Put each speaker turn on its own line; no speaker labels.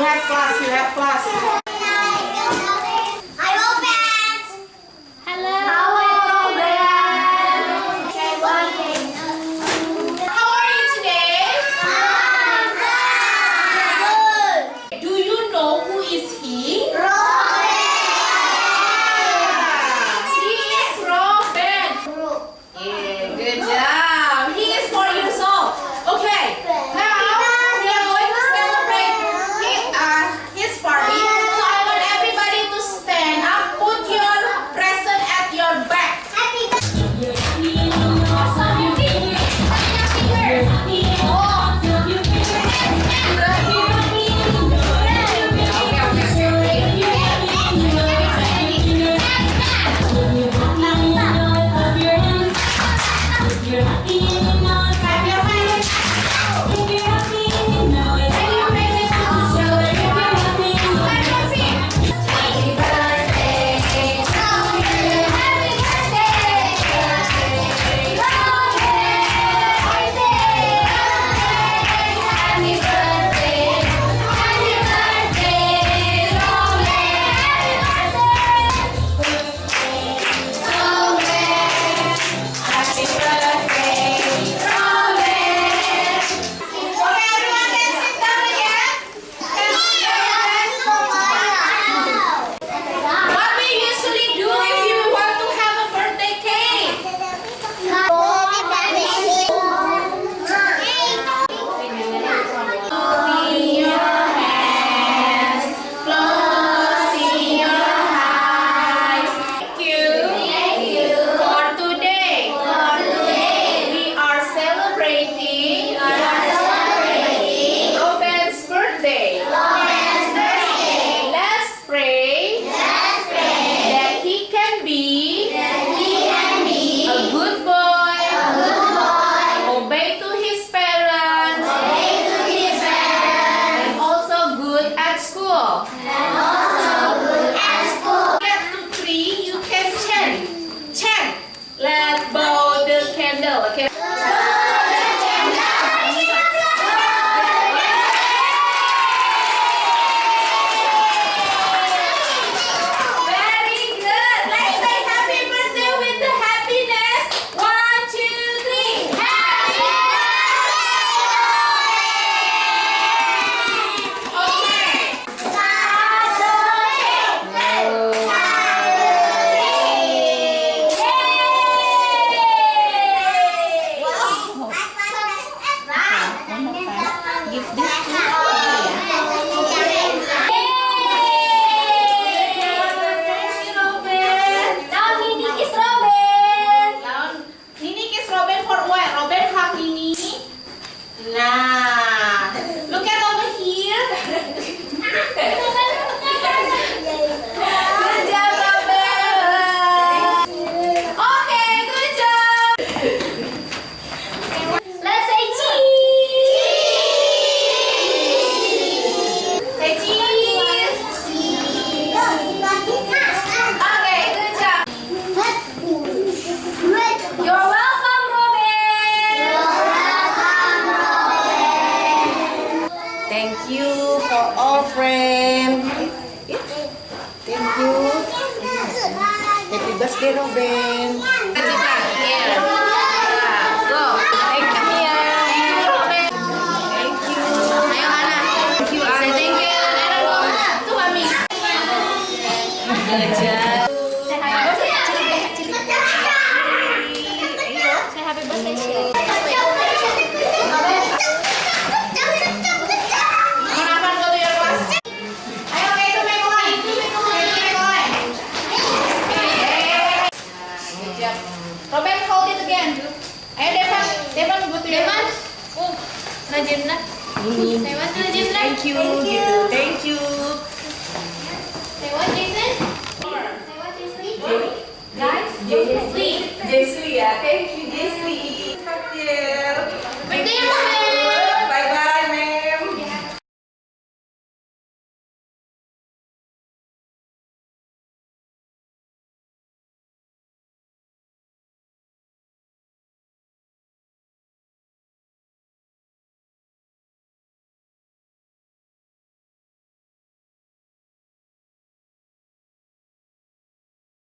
repasse, repasse. Aquí en Let's blow the candle, okay?
Judas de Ruben.
Thank you. Thank you.
Thank you.
Jason. Jason. Guys,
Jason. Jason yeah, Thank you Jason. Thank
you. Bertemu.